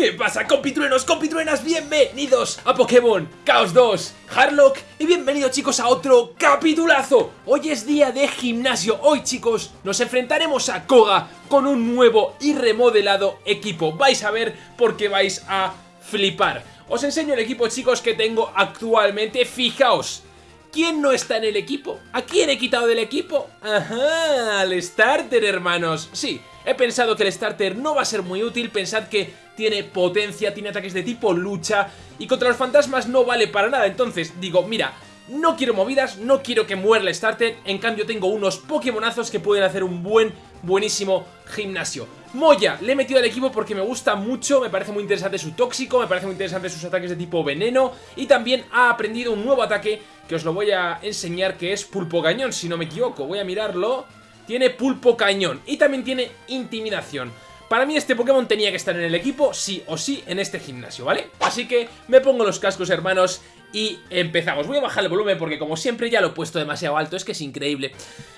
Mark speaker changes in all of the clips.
Speaker 1: ¿Qué pasa compitruenos, compitruenas? Bienvenidos a Pokémon Chaos 2 Harlock y bienvenidos chicos a otro capitulazo Hoy es día de gimnasio, hoy chicos nos enfrentaremos a Koga con un nuevo y remodelado equipo Vais a ver porque vais a flipar Os enseño el equipo chicos que tengo actualmente, fijaos ¿Quién no está en el equipo? ¿A quién he quitado del equipo? Ajá, al starter, hermanos. Sí, he pensado que el starter no va a ser muy útil. Pensad que tiene potencia, tiene ataques de tipo lucha y contra los fantasmas no vale para nada. Entonces, digo, mira, no quiero movidas, no quiero que muera el starter. En cambio, tengo unos Pokémonazos que pueden hacer un buen, buenísimo gimnasio. Moya, le he metido al equipo porque me gusta mucho, me parece muy interesante su tóxico, me parece muy interesante sus ataques de tipo veneno y también ha aprendido un nuevo ataque que os lo voy a enseñar que es pulpo cañón, si no me equivoco, voy a mirarlo. Tiene pulpo cañón y también tiene intimidación. Para mí este Pokémon tenía que estar en el equipo sí o sí en este gimnasio, ¿vale? Así que me pongo los cascos, hermanos, y empezamos. Voy a bajar el volumen porque como siempre ya lo he puesto demasiado alto, es que es increíble.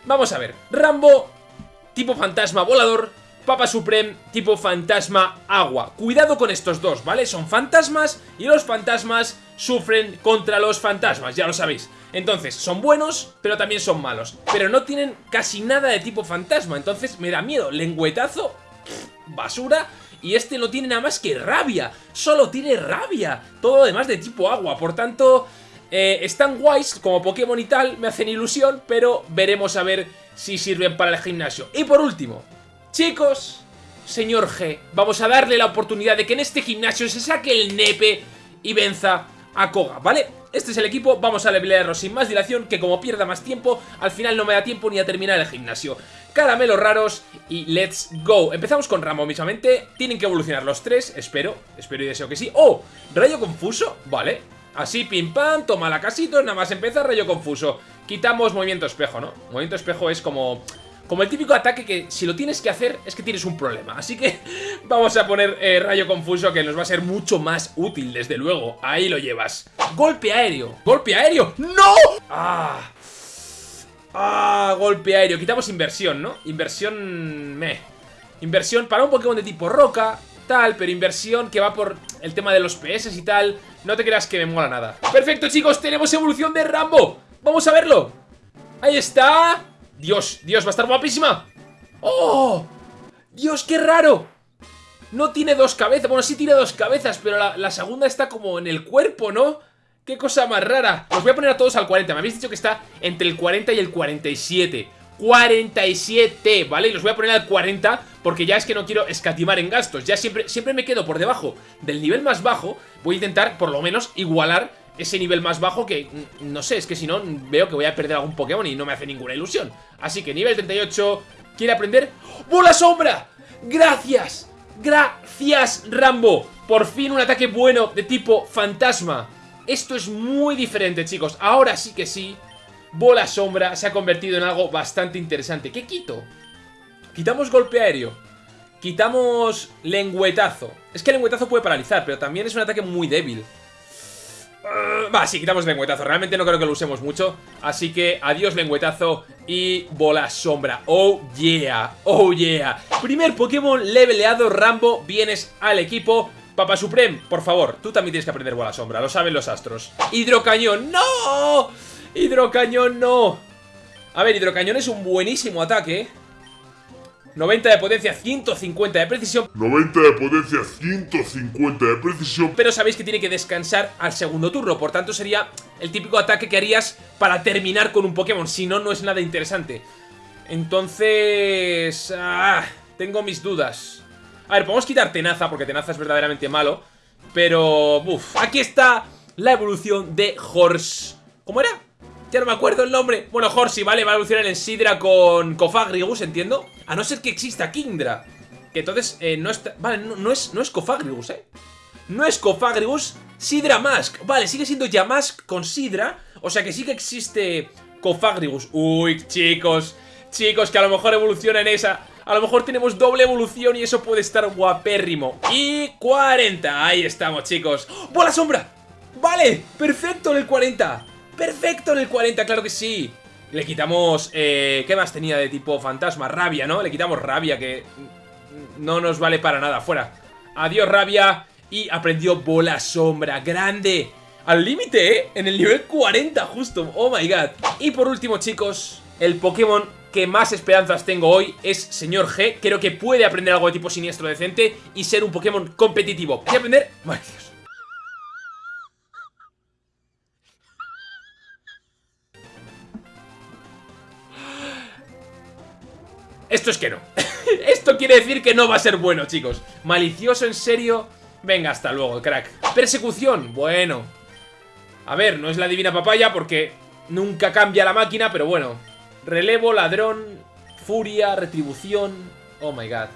Speaker 1: Vamos a ver, Rambo, tipo fantasma volador, Papa Supreme tipo fantasma agua. Cuidado con estos dos, ¿vale? Son fantasmas y los fantasmas sufren contra los fantasmas, ya lo sabéis. Entonces, son buenos, pero también son malos. Pero no tienen casi nada de tipo fantasma, entonces me da miedo. Lengüetazo, basura, y este no tiene nada más que rabia. Solo tiene rabia. Todo lo demás de tipo agua, por tanto... Eh, están guays como Pokémon y tal, me hacen ilusión, pero veremos a ver si sirven para el gimnasio. Y por último, Chicos, señor G, vamos a darle la oportunidad de que en este gimnasio se saque el nepe y venza a Koga, ¿vale? Este es el equipo, vamos a levelearlo sin más dilación, que como pierda más tiempo, al final no me da tiempo ni a terminar el gimnasio. Caramelos raros y let's go. Empezamos con Ramo mismamente, tienen que evolucionar los tres, espero, espero y deseo que sí. ¡Oh! ¿Rayo confuso? Vale, así pim pam, toma la casito, nada más empieza rayo confuso. Quitamos movimiento espejo, ¿no? Movimiento espejo es como como el típico ataque que si lo tienes que hacer es que tienes un problema. Así que vamos a poner eh, rayo confuso que nos va a ser mucho más útil, desde luego. Ahí lo llevas. Golpe aéreo. Golpe aéreo. ¡No! Ah. Ah, golpe aéreo. Quitamos inversión, ¿no? Inversión... Me. Inversión para un Pokémon de tipo roca, tal, pero inversión que va por el tema de los PS y tal. No te creas que me mola nada. Perfecto, chicos, tenemos evolución de Rambo. Vamos a verlo. Ahí está. Dios, Dios, va a estar guapísima. ¡Oh! Dios, qué raro. No tiene dos cabezas, bueno, sí tiene dos cabezas Pero la, segunda está como en el cuerpo, ¿no? Qué cosa más rara. Os voy a poner a todos al 40, me habéis dicho que está entre el 40 y el 47 47, ¿vale? Y los voy a poner al 40 porque ya es que no quiero escatimar en gastos. Ya siempre, siempre me quedo por debajo del nivel más bajo. Voy a intentar, por lo menos, igualar ese nivel más bajo que, no sé, es que si no veo que voy a perder algún Pokémon y no me hace ninguna ilusión. Así que nivel 38, ¿quiere aprender? ¡Bola sombra! ¡Gracias! ¡Gracias, Rambo! Por fin un ataque bueno de tipo fantasma. Esto es muy diferente, chicos. Ahora sí que sí, bola sombra se ha convertido en algo bastante interesante. ¿Qué quito? Quitamos golpe aéreo. Quitamos lengüetazo. Es que el lengüetazo puede paralizar, pero también es un ataque muy débil. Va, sí, quitamos lengüetazo. Realmente no creo que lo usemos mucho. Así que adiós lengüetazo y bola sombra. Oh yeah, oh yeah. Primer Pokémon leveleado, Rambo, vienes al equipo. Papa Supreme, por favor, tú también tienes que aprender bola sombra, lo saben los astros. Hidrocañón, ¡no! Hidrocañón, no. A ver, hidrocañón es un buenísimo ataque, 90 de potencia, 150 de precisión
Speaker 2: 90 de potencia, 150 de precisión
Speaker 1: Pero sabéis que tiene que descansar al segundo turno Por tanto sería el típico ataque que harías para terminar con un Pokémon Si no, no es nada interesante Entonces... Ah, tengo mis dudas A ver, podemos quitar Tenaza Porque Tenaza es verdaderamente malo Pero... Uf, aquí está la evolución de Horse ¿Cómo era? Ya no me acuerdo el nombre. Bueno, Horsey, ¿vale? Va a evolucionar en Sidra con Cofagrigus, entiendo. A no ser que exista Kingdra. Que entonces eh, no está... Vale, no, es, no es Cofagrigus, ¿eh? No es Cofagrigus, Sidra Mask. Vale, sigue siendo Yamask con Sidra. O sea que sí que existe Cofagrigus. Uy, chicos. Chicos, que a lo mejor evoluciona en esa. A lo mejor tenemos doble evolución y eso puede estar guapérrimo. Y 40. Ahí estamos, chicos. ¡Bola sombra! Vale, perfecto en el 40. Perfecto en el 40, claro que sí Le quitamos... Eh, ¿Qué más tenía de tipo fantasma? Rabia, ¿no? Le quitamos rabia, que no nos vale para nada Fuera Adiós rabia Y aprendió bola sombra, grande. Al límite, ¿eh? En el nivel 40 justo. Oh my god. Y por último, chicos, el Pokémon que más esperanzas tengo hoy es Señor G. Creo que puede aprender algo de tipo siniestro decente y ser un Pokémon competitivo. ¿Qué aprender? Ay, Dios. Esto es que no. Esto quiere decir que no va a ser bueno, chicos. Malicioso, en serio. Venga, hasta luego, crack. Persecución. Bueno. A ver, no es la divina papaya porque nunca cambia la máquina, pero bueno. Relevo, ladrón, furia, retribución. Oh my god.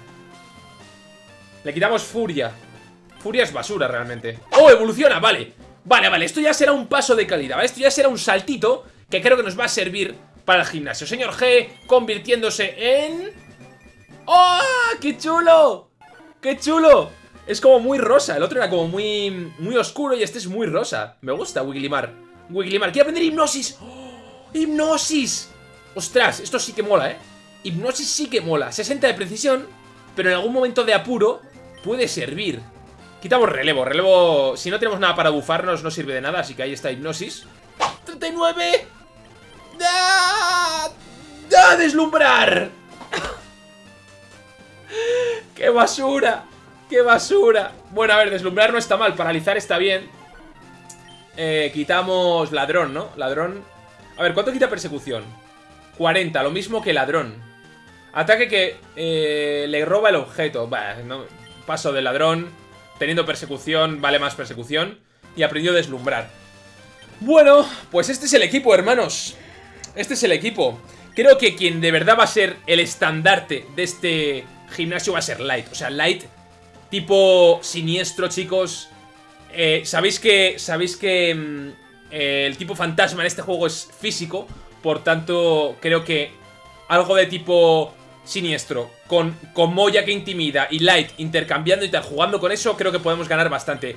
Speaker 1: Le quitamos furia. Furia es basura realmente. ¡Oh, evoluciona! Vale. Vale, vale. Esto ya será un paso de calidad. ¿vale? Esto ya será un saltito que creo que nos va a servir para el gimnasio. Señor G convirtiéndose en... ¡Oh! ¡Qué chulo! ¡Qué chulo! Es como muy rosa. El otro era como muy, muy oscuro y este es muy rosa. Me gusta Wiglimar. Wiglimar. Quiere aprender hipnosis. ¡Oh! ¡Hipnosis! Ostras, esto sí que mola, ¿eh? Hipnosis sí que mola. 60 de precisión, pero en algún momento de apuro puede servir. Quitamos relevo. Relevo, si no tenemos nada para bufarnos, no sirve de nada. Así que ahí está hipnosis. ¡39! ¡Da! ¡Da! ¡Deslumbrar! ¡Qué basura! ¡Qué basura! Bueno, a ver, deslumbrar no está mal, paralizar está bien. Eh, quitamos ladrón, ¿no? Ladrón. A ver, ¿cuánto quita persecución? 40, lo mismo que ladrón. Ataque que eh, le roba el objeto. Paso de ladrón. Teniendo persecución, vale más persecución. Y aprendió a deslumbrar. Bueno, pues este es el equipo, hermanos. Este es el equipo. Creo que quien de verdad va a ser el estandarte de este gimnasio va a ser Light. O sea, Light tipo siniestro, chicos. Eh, Sabéis que, sabéis que mm, eh, el tipo fantasma en este juego es físico. Por tanto, creo que algo de tipo siniestro, con, con Moya que intimida y Light intercambiando y tal, jugando con eso, creo que podemos ganar bastante.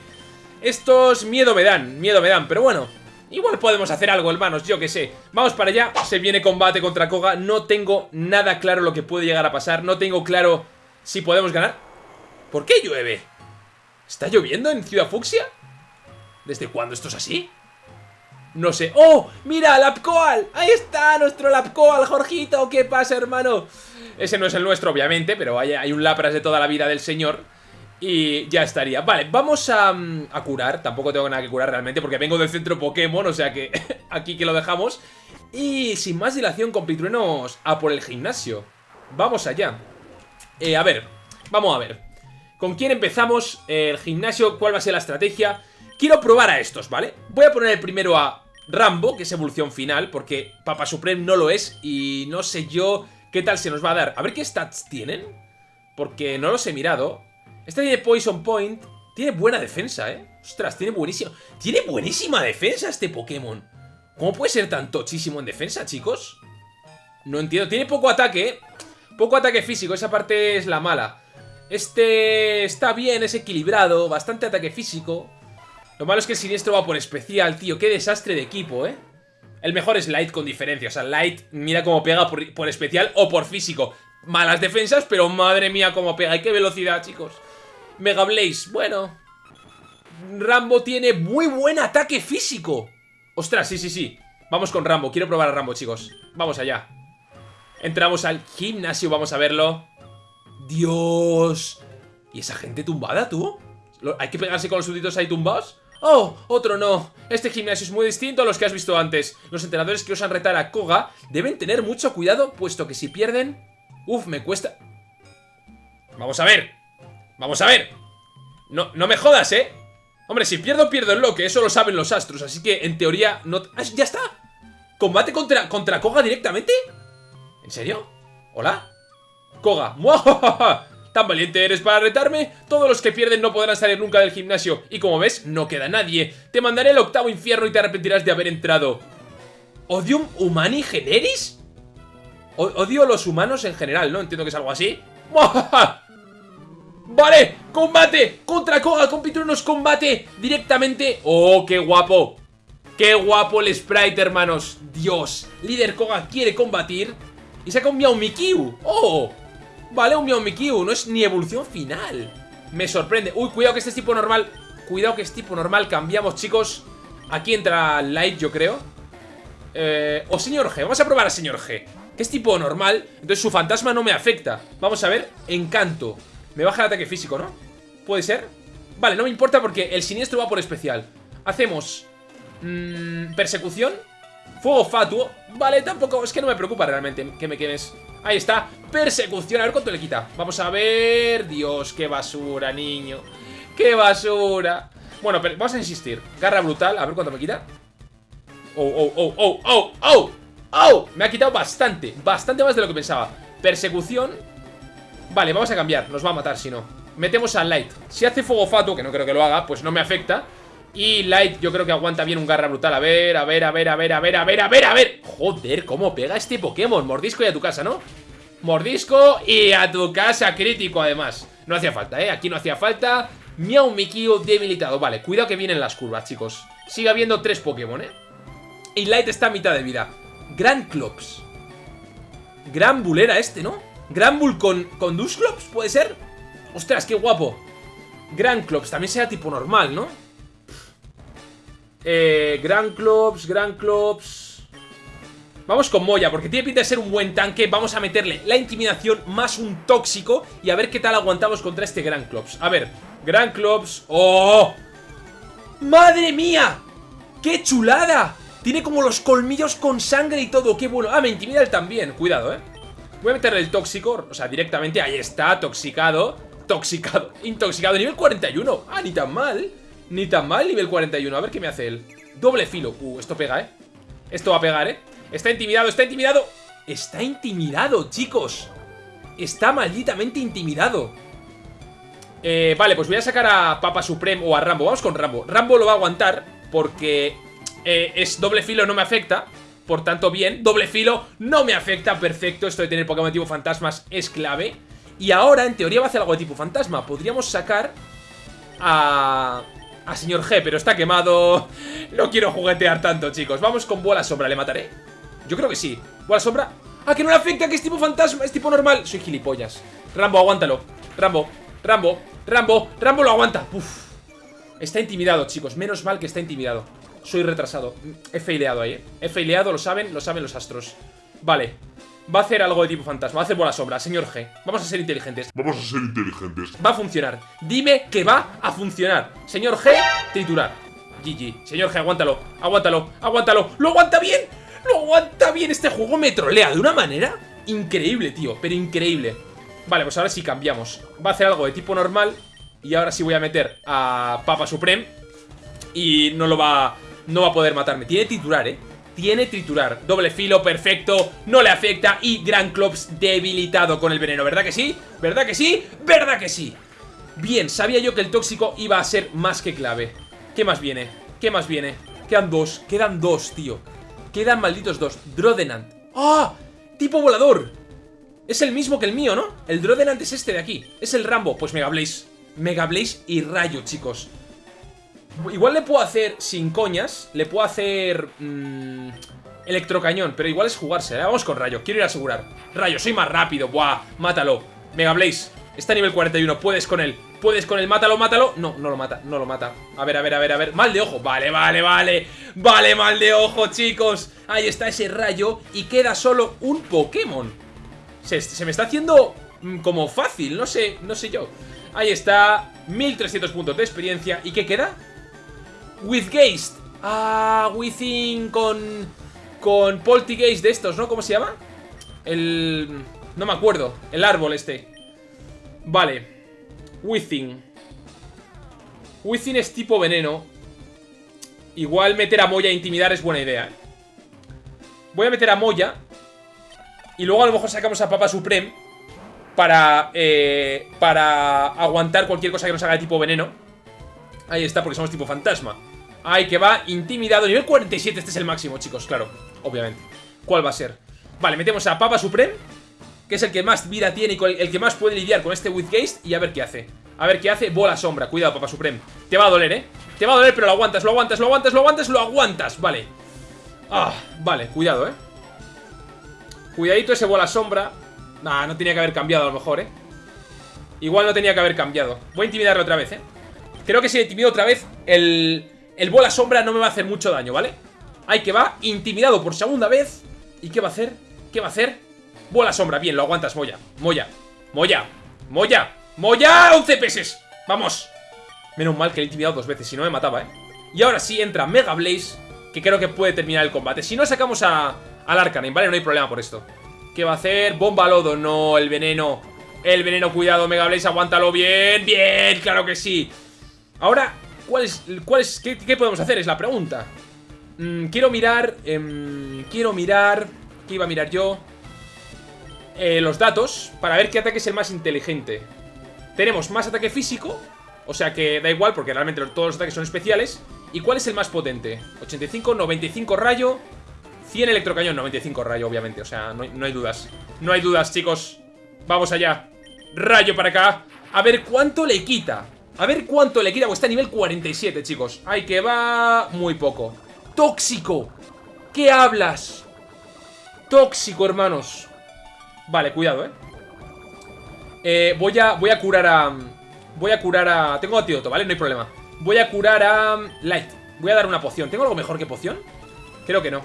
Speaker 1: Estos miedo me dan, miedo me dan, pero bueno, igual podemos hacer algo, hermanos, yo que sé. Vamos para allá, se viene combate contra Koga, no tengo nada claro lo que puede llegar a pasar, no tengo claro si podemos ganar. ¿Por qué llueve? ¿Está lloviendo en Ciudad Fucsia? ¿Desde cuándo esto es así? No sé. ¡Oh! ¡Mira! ¡Lapcoal! ¡Ahí está! ¡Nuestro Lapcoal, Jorgito! ¿Qué pasa, hermano? Ese no es el nuestro, obviamente, pero hay, hay un Lapras de toda la vida del señor. Y ya estaría. Vale, vamos a, mm, a curar. Tampoco tengo nada que curar realmente porque vengo del centro Pokémon, o sea que aquí que lo dejamos. Y sin más dilación, compitruenos, a por el gimnasio. Vamos allá. Eh, a ver, vamos a ver. ¿Con quién empezamos? el gimnasio, ¿cuál va a ser la estrategia? Quiero probar a estos, ¿vale? Voy a poner el primero a Rambo, que es evolución final, porque Papa Supreme no lo es y no sé yo qué tal se nos va a dar. A ver qué stats tienen, porque no los he mirado. Este tiene Poison Point, tiene buena defensa, ¿eh? Ostras, tiene buenísima... Tiene buenísima defensa este Pokémon. ¿Cómo puede ser tan tochísimo en defensa, chicos? No entiendo. Tiene poco ataque, ¿eh? Poco ataque físico, esa parte es la mala. Este está bien, es equilibrado, bastante ataque físico. Lo malo es que el siniestro va por especial, tío. Qué desastre de equipo, ¿eh? El mejor es Light con diferencia. O sea, Light mira cómo pega por, por especial o por físico. Malas defensas, pero madre mía cómo pega. Y qué velocidad, chicos. Mega Blaze, bueno. Rambo tiene muy buen ataque físico. Ostras, sí, sí, sí. Vamos con Rambo. Quiero probar a Rambo, chicos. Vamos allá. Entramos al gimnasio, vamos a verlo. Dios. ¿Y esa gente tumbada, tú? ¿Hay que pegarse con los súbditos ahí tumbados? ¡Oh! Otro no. Este gimnasio es muy distinto a los que has visto antes. Los entrenadores que osan retar a Koga deben tener mucho cuidado, puesto que si pierden... Uf, me cuesta... Vamos a ver. Vamos a ver. No, no me jodas, ¿eh? Hombre, si pierdo, pierdo el loque. Eso lo saben los astros. Así que, en teoría, no... ¡Ah, ¡Ya está! ¿Combate contra, contra Koga directamente? ¿En serio? ¿Hola? Koga. ¡Muajajaja! ¿Tan valiente eres para retarme? Todos los que pierden no podrán salir nunca del gimnasio. Y como ves, no queda nadie. Te mandaré al octavo infierno y te arrepentirás de haber entrado. ¿Odium humani generis? Odio a los humanos en general, ¿no? Entiendo que es algo así. ¡Muajaja! ¡Vale! ¡Combate! ¡Contra Koga! ¡Compitrunos combate! Directamente... ¡Oh, qué guapo! ¡Qué guapo el sprite, hermanos! ¡Dios! Líder Koga quiere combatir Y saca un Miau Mikiu ¡Oh! Vale, un Miau Mikiu No es ni evolución final Me sorprende. Uy, cuidado que este es tipo normal. Cuidado que es tipo normal. Cambiamos, chicos. Aquí entra Light, yo creo. Eh, o señor G. Vamos a probar a señor G. Que es tipo normal. Entonces su fantasma no me afecta. Vamos a ver. Encanto. Me baja el ataque físico, ¿no? ¿Puede ser? Vale, no me importa porque el siniestro va por especial. Hacemos... Mmm, persecución. Fuego fatuo. Vale, tampoco... Es que no me preocupa realmente que me quemes. Ahí está. Persecución. A ver cuánto le quita. Vamos a ver... Dios, qué basura, niño. ¡Qué basura! Bueno, pero vamos a insistir. Garra brutal. A ver cuánto me quita. Oh, oh, oh, oh, oh, oh. ¡Oh! Me ha quitado bastante. Bastante más de lo que pensaba. Persecución. Vale, vamos a cambiar. Nos va a matar si no. Metemos a Light. Si hace fuego fatuo, que no creo que lo haga, pues no me afecta. Y Light yo creo que aguanta bien un garra brutal A ver, a ver, a ver, a ver, a ver, a ver, a ver, a ver Joder, cómo pega este Pokémon Mordisco y a tu casa, ¿no? Mordisco y a tu casa crítico además No hacía falta, ¿eh? Aquí no hacía falta Miau Mikio debilitado Vale, cuidado que vienen las curvas, chicos Sigue habiendo tres Pokémon, ¿eh? Y Light está a mitad de vida Gran Clops Gran Bull era este, ¿no? Gran Bull con, con Dusclops, ¿puede ser? Ostras, qué guapo Gran Clops, también sea tipo normal, ¿no? Eh, Gran Clops, Gran Clops Vamos con Moya, porque tiene pinta de ser un buen tanque Vamos a meterle la intimidación más un tóxico Y a ver qué tal aguantamos contra este Gran Clops A ver, Gran Clops ¡Oh! ¡Madre mía! ¡Qué chulada! Tiene como los colmillos con sangre y todo, qué bueno Ah, me intimida él también, cuidado, eh Voy a meterle el tóxico, o sea, directamente Ahí está, toxicado Toxicado, intoxicado, nivel 41 Ah, ni tan mal ni tan mal, nivel 41. A ver qué me hace él. Doble filo. Uh, esto pega, ¿eh? Esto va a pegar, ¿eh? Está intimidado, está intimidado. Está intimidado, chicos. Está malditamente intimidado. Eh, vale, pues voy a sacar a Papa Supreme o a Rambo. Vamos con Rambo. Rambo lo va a aguantar porque eh, es doble filo, no me afecta. Por tanto, bien. Doble filo no me afecta. Perfecto. Esto de tener Pokémon tipo fantasmas es clave. Y ahora, en teoría, va a hacer algo de tipo fantasma. Podríamos sacar a a señor G, pero está quemado. No quiero juguetear tanto, chicos. Vamos con bola sombra, ¿le mataré? Yo creo que sí. Bola sombra. ¡Ah, que no le afecta! Que es tipo fantasma, es tipo normal. Soy gilipollas. Rambo, aguántalo. Rambo, Rambo, Rambo, Rambo lo aguanta. Uf. Está intimidado, chicos. Menos mal que está intimidado. Soy retrasado. He faileado ahí, ¿eh? He faileado, lo saben, lo saben los astros. Vale. Va a hacer algo de tipo fantasma, va a hacer bola sombra, señor G. Vamos a ser inteligentes.
Speaker 2: Vamos a ser inteligentes.
Speaker 1: Va a funcionar. Dime que va a funcionar. Señor G, triturar. GG. Señor G, aguántalo, aguántalo, aguántalo. ¡Lo aguanta bien! ¡Lo aguanta bien! Este juego me trolea de una manera increíble, tío. Pero increíble. Vale, pues ahora sí cambiamos. Va a hacer algo de tipo normal. Y ahora sí voy a meter a Papa Supreme. Y no lo va... No va a poder matarme. Tiene titular, ¿eh? tiene triturar. Doble filo, perfecto, no le afecta y Gran Clops debilitado con el veneno. ¿Verdad que sí? ¿Verdad que sí? ¿Verdad que sí? Bien, sabía yo que el tóxico iba a ser más que clave. ¿Qué más viene? ¿Qué más viene? Quedan dos, quedan dos, tío. Quedan malditos dos. Drodenant. ¡Ah! ¡Tipo volador! Es el mismo que el mío, ¿no? El Drodenant es este de aquí. Es el Rambo. Pues Mega Blaze. Mega Blaze y Rayo, chicos. Igual le puedo hacer, sin coñas, le puedo hacer... Mmm, electrocañón, pero igual es jugarse, ¿eh? Vamos con Rayo, quiero ir a asegurar. Rayo, soy más rápido, buah, mátalo. Mega Blaze, está a nivel 41, puedes con él. Puedes con él, mátalo, mátalo No, no lo mata, no lo mata. A ver, a ver, a ver, a ver, mal de ojo, vale, vale, vale. Vale, mal de ojo, chicos. Ahí está ese rayo y queda solo un Pokémon. Se, se me está haciendo mm, como fácil, no sé, no sé yo. Ahí está, 1300 puntos de experiencia. ¿Y qué queda? With Geist. Ah, Within con... Con Poltergeist de estos, ¿no? ¿Cómo se llama? El... No me acuerdo. El árbol este. Vale. Within. Within es tipo veneno. Igual meter a Moya e intimidar es buena idea. ¿eh? Voy a meter a Moya. Y luego a lo mejor sacamos a Papa Supreme. Para... Eh, para aguantar cualquier cosa que nos haga de tipo veneno. Ahí está, porque somos tipo fantasma. Ay, que va intimidado. Nivel 47, este es el máximo, chicos, claro. Obviamente. ¿Cuál va a ser? Vale, metemos a Papa Supreme. Que es el que más vida tiene y el que más puede lidiar con este Withgeist. Y a ver qué hace. A ver qué hace. Bola sombra. Cuidado, Papa Supreme. Te va a doler, ¿eh? Te va a doler, pero lo aguantas, lo aguantas, lo aguantas, lo aguantas, lo aguantas. Vale. Ah, vale, cuidado, ¿eh? Cuidadito ese bola sombra. Nah, no tenía que haber cambiado a lo mejor, ¿eh? Igual no tenía que haber cambiado Voy a intimidarle otra vez, ¿eh? Creo que si le intimido otra vez El, el bola sombra no me va a hacer mucho daño, ¿vale? Ahí que va, intimidado por segunda vez ¿Y qué va a hacer? ¿Qué va a hacer? Bola sombra, bien, lo aguantas, Moya Moya, Moya, Moya Moya, 11 peses Vamos Menos mal que le he intimidado dos veces, si no me mataba, ¿eh? Y ahora sí entra Mega Blaze Que creo que puede terminar el combate Si no sacamos a, al Arcanine, ¿vale? No hay problema por esto ¿Qué va a hacer? Bomba lodo, no, el veneno El veneno, cuidado, Mega Blaze, aguántalo bien Bien, claro que sí Ahora, ¿cuál es, cuál es, qué, podemos hacer? Es la pregunta. Mm, Quiero mirar eh, Quiero mirar ¿Qué iba a mirar yo? Eh, los datos Para ver qué ataque es el más inteligente. Tenemos más ataque físico O sea que da igual porque realmente todos los ataques son especiales. ¿Y cuál es el más potente? 85, 95 rayo 100 electrocañón, 95 rayo, obviamente. O sea, no, hay dudas. No hay dudas, chicos. Vamos allá. Rayo para acá. A ver cuánto le quita A ver cuánto le quita Pues está a nivel 47, chicos. Ay, que va muy poco. Tóxico. ¿Qué hablas? Tóxico, hermanos. Vale, cuidado, ¿eh? eh voy, a, voy a curar a... Voy a curar a... Tengo antídoto, ¿vale? No hay problema. Voy a curar a... Light. Voy a dar una poción. ¿Tengo algo mejor que poción? Creo que no.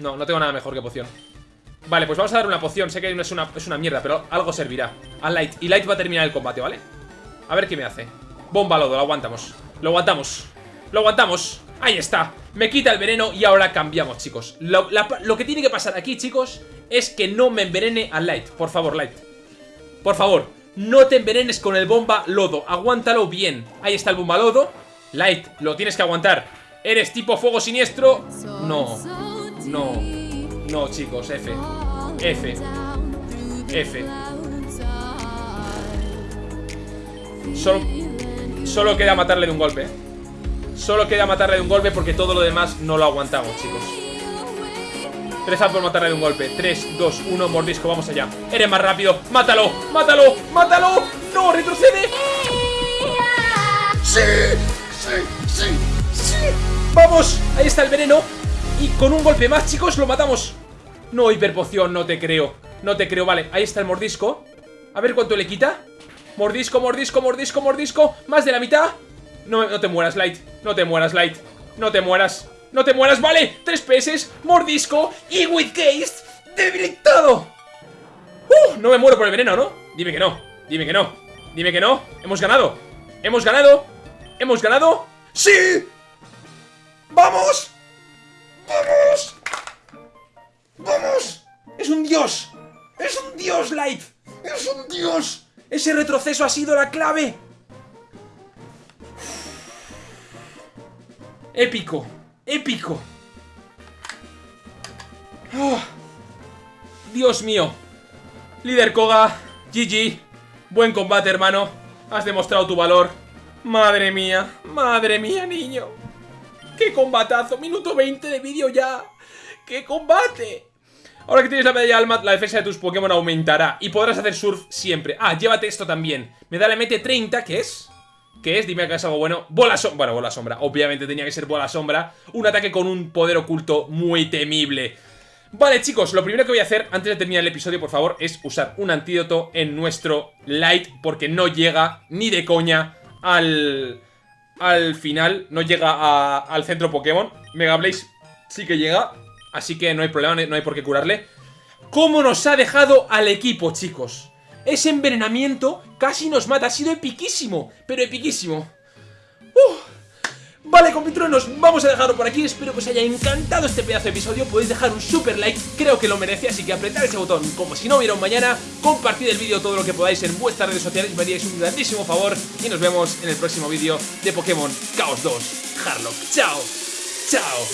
Speaker 1: No, no tengo nada mejor que poción. Vale, pues vamos a dar una poción. Sé que es una, es una mierda, pero algo servirá A Light. Y Light va a terminar el combate, ¿vale? A ver qué me hace Bomba lodo, lo aguantamos. Lo aguantamos. Lo aguantamos. Ahí está. Me quita el veneno y ahora cambiamos, chicos. Lo, que tiene que pasar aquí, chicos Es que no me envenene a Light. Por favor, Light. Por favor No te envenenes con el bomba lodo. Aguántalo bien. Ahí está el bomba lodo. Light, lo tienes que aguantar. ¿Eres tipo fuego siniestro? No. No. No, chicos, F. F. F. Solo, solo queda matarle de un golpe Solo queda matarle de un golpe porque todo lo demás no lo aguantamos, chicos. Tres por matarle de un golpe. 3, 2, 1, mordisco, vamos allá. Eres más rápido. ¡Mátalo! ¡Mátalo! ¡Mátalo! ¡No! ¡Retrocede! ¡Sí! ¡Sí! ¡Sí! ¡Sí! ¡Vamos! Ahí está el veneno. Y con un golpe más, chicos, lo matamos. No, hiperpoción, no te creo. No te creo, vale. Ahí está el mordisco. A ver cuánto le quita. Mordisco, mordisco, mordisco, mordisco. Más de la mitad. No, no te mueras, Light. No te mueras, Light. No te mueras. No te mueras, vale. Tres peces, mordisco y with case debilitado. Uh, no me muero por el veneno, ¿no? Dime que no. Dime que no. Dime que no. Hemos ganado. Hemos ganado. Hemos ganado. ¡Sí! ¡Vamos! ¡Vamos! ¡Vamos! ¡Es un dios! ¡Es un dios, Light! ¡Es un dios! Ese retroceso ha sido la clave Épico, épico oh. Dios mío Líder Koga, GG Buen combate hermano Has demostrado tu valor Madre mía, madre mía niño ¡Qué combatazo! Minuto 20 de vídeo ya ¡Qué combate! Ahora que tienes la medalla alma, la defensa de tus Pokémon aumentará Y podrás hacer surf siempre Ah, llévate esto también Me da la MT30, ¿qué es? ¿Qué es? Dime que es algo bueno. Bola sombra. Bueno, bola sombra. Obviamente tenía que ser bola sombra. Un ataque con un poder oculto muy temible. Vale, chicos, lo primero que voy a hacer antes de terminar el episodio, por favor, es usar un antídoto en nuestro Light, porque no llega ni de coña al, al final, no llega al centro Pokémon. Mega Blaze sí que llega, así que no hay problema, no hay por qué curarle. ¿Cómo nos ha dejado al equipo, chicos? Ese envenenamiento casi nos mata. Ha sido epiquísimo, pero epiquísimo. Vale, compitruenos, vamos a dejarlo por aquí. Espero que os haya encantado este pedazo de episodio. Podéis dejar un super like, creo que lo merece. Así que apretad ese botón como si no hubiera un mañana. Compartid el vídeo todo lo que podáis en vuestras redes sociales. Me haríais un grandísimo favor. Y nos vemos en el próximo vídeo de Pokémon Chaos 2 Harlock. Chao, chao.